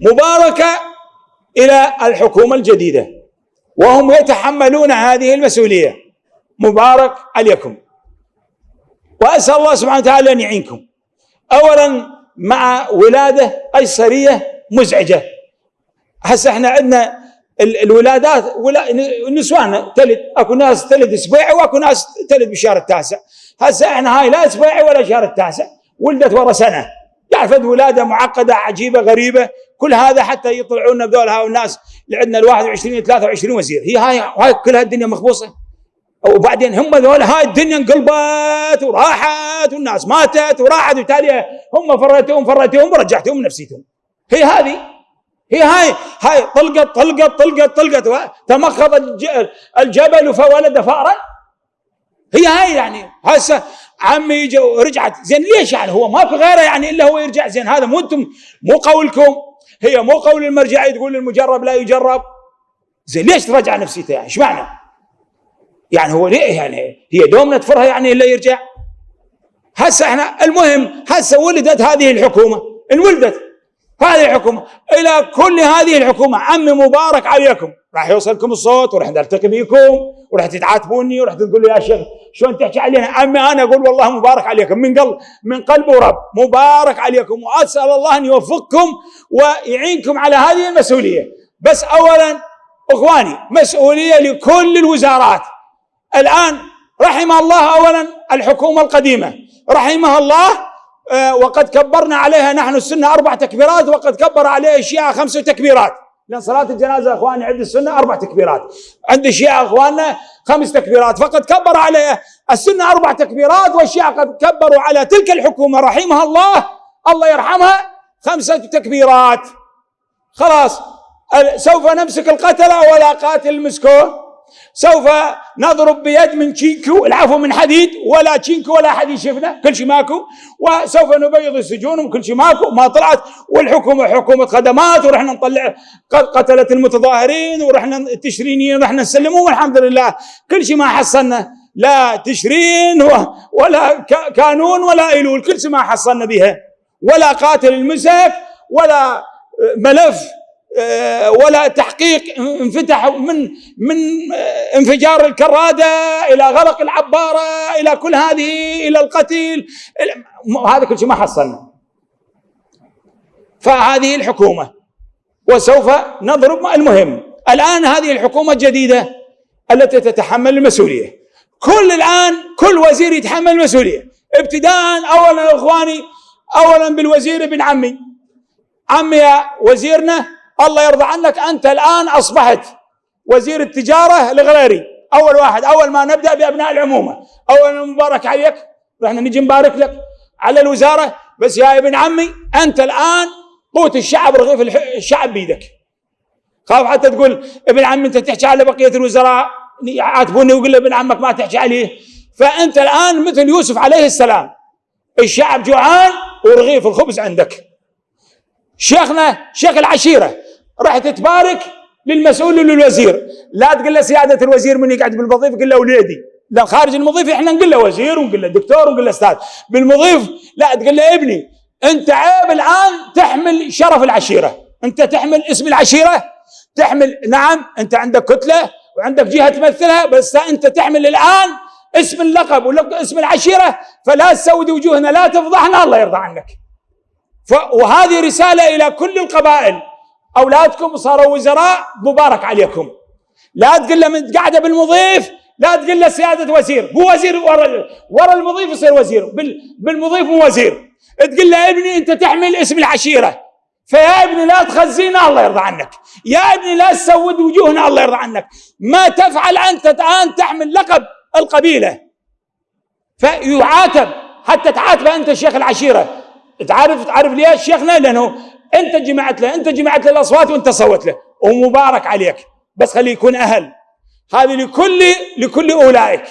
مباركة إلى الحكومة الجديدة. وهم يتحملون هذه المسؤولية. مبارك عليكم. وأسأل الله سبحانه وتعالى أن يعينكم. أولا مع ولادة قيصرية مزعجة. هسه إحنا عندنا الولادات ولا النسوان تلد أكو ناس تلد اسبوعي وأكو ناس تلد بالشهر التاسع. هسه إحنا هاي لا اسبوعي ولا شهر التاسع. ولدت ورا سنة. تعرف ولادة معقدة عجيبة غريبة. كل هذا حتى بذول هاي الناس. اللي عندنا ال 21 23 وزير. هي هاي هاي كلها الدنيا مخبوصة. وبعدين هم ذول هاي الدنيا انقلبت وراحت والناس ماتت وراحت. وبالتالي هم فريتهم فريتهم ورجعتهم نفسيتهم هي هذه. هي هاي هاي طلقت طلقت طلقت طلقت. تمخض الجبل فولد فأرا هي هاي يعني. هسه عمي يجي ورجعت زين ليش يعني؟ هو ما في غيره يعني إلا هو يرجع. زين هذا مو أنتم مو قولكم. هي مو قول المرجعي تقول المجرب لا يجرب؟ زين ليش ترجع نفسيته يعني؟ إيش معنى؟ يعني هو ليه يعني؟ هي دوم نتفرها يعني إلا يرجع؟ هسه إحنا المهم هسه ولدت هذه الحكومة انولدت. هذه الحكومة. إلى كل هذه الحكومة عمي مبارك عليكم. راح يوصلكم الصوت وراح نلتقي بيكم وراح تتعاتبوني وراح تقول يا شيخ شلون تحكي علينا؟ عمي أنا أقول والله مبارك عليكم. من قلب من قلب ورب مبارك عليكم. وأسأل الله أن يوفقكم ويعينكم على هذه المسؤولية. بس اولا إخواني مسؤولية لكل الوزارات. الآن رحم الله اولا الحكومة القديمة. رحمها الله وقد كبرنا عليها نحن السنة أربع تكبيرات وقد كبر عليها الشيعة خمس تكبيرات. لأن صلاة الجنازة أخواني عند السنة أربع تكبيرات. عند الشيعة أخواننا خمس تكبيرات. فقد كبر عليها السنة أربع تكبيرات والشيعة قد كبروا على تلك الحكومة. رحمها الله الله يرحمها خمسة تكبيرات. خلاص سوف نمسك القتلة ولا قاتل مسكوه سوف نضرب بيد من تشينكو العفو من حديد ولا تشينكو ولا حد يشوفنا كل شيء ماكو. وسوف نبيض السجون وكل شيء ماكو. ما طلعت. والحكومة حكومة خدمات ورحنا نطلع قتله المتظاهرين ورحنا التشرينيين رحنا نسلمهم. والحمد لله كل شيء ما حصلنا. لا تشرين ولا كانون ولا إيلول. كل شيء ما حصلنا بها. ولا قاتل المسك ولا ملف. ولا تحقيق انفتح من من آه، انفجار الكرادة إلى غلق العبارة إلى كل هذه إلى القتيل. هذا كل شيء ما حصلنا. فهذه الحكومة وسوف نضرب المهم. الآن هذه الحكومة الجديدة التي تتحمل المسؤولية. كل الآن كل وزير يتحمل المسؤولية. ابتداء اولا إخواني اولا بالوزير ابن عمي. عمي وزيرنا الله يرضى عنك أنت الآن أصبحت وزير التجارة الغريري أول واحد أول ما نبدأ بأبناء العمومة. أول مبارك عليك رحنا نجي نبارك لك. على الوزارة بس يا ابن عمي أنت الآن قوت الشعب رغيف الشعب بيدك. خاف حتى تقول ابن عمي أنت تحكي على بقية الوزراء؟ يعاتبوني ويقول ابن عمك ما تحكي عليه. فأنت الآن مثل يوسف عليه السلام. الشعب جوعان ورغيف الخبز عندك. شيخنا شيخ العشيرة راح تتبارك للمسؤول للوزير لا تقول له سيادة الوزير من يقعد بالوظيفة قل له وليدي. لا خارج المضيف إحنا نقول له وزير ونقول له دكتور ونقول له أستاذ. بالمضيف لا تقول له ابني أنت عيب الآن تحمل شرف العشيرة. أنت تحمل اسم العشيرة تحمل نعم أنت عندك كتلة وعندك جهة تمثلها بس أنت تحمل الآن اسم اللقب واسم العشيرة فلا تسود وجوهنا لا تفضحنا الله يرضى عنك. وهذه رسالة إلى كل القبائل. أولادكم صاروا وزراء مبارك عليكم. لا تقول له من قاعدة بالمضيف لا تقول له سيادة وزير هو وزير ورا ورا المضيف يصير وزير. بالمضيف مو وزير. تقول له ابني أنت تحمل اسم العشيرة. فيا ابني لا تخزينا الله يرضى عنك. يا ابني لا تسود وجوهنا الله يرضى عنك. ما تفعل أنت الآن تحمل لقب القبيلة. فيعاتب حتى تعاتب أنت شيخ العشيرة. تعرف تعرف ليش شيخنا؟ لأنه انت جمعت له انت جمعت له الاصوات وانت صوت له. ومبارك عليك. بس خليه يكون أهل. هذه لكل لكل أولئك.